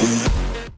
We'll